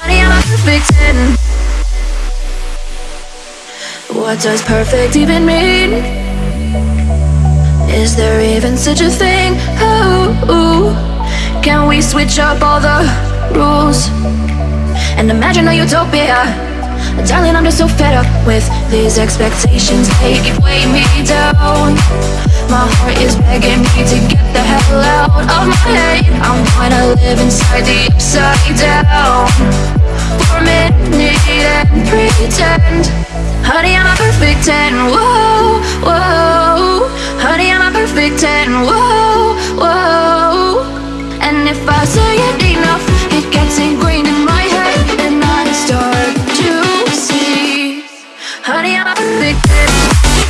Honey, I'm a perfect 10. What does perfect even mean? Is there even such a thing? Can we switch up all the rules and imagine a utopia? Darling, I'm just so fed up with these expectations. They keep weighing me down. My heart is begging me to get the hell out of my head. I'm gonna live inside the upside down for a minute and pretend. Honey, I'm a perfect 10. Whoa, whoa. Honey, I'm a perfect 10. Whoa, whoa. And if I say it Honey, I'm a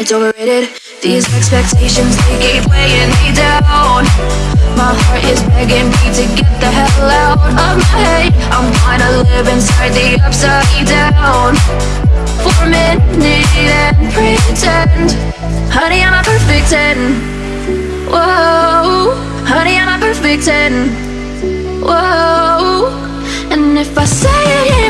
It's overrated. These expectations they keep weighing me down. My heart is begging me to get the hell out of my head. I'm gonna live inside the upside down for a minute and pretend Honey, I'm a perfect 10 Whoa Honey, I'm a perfect 10 Whoa And if I say it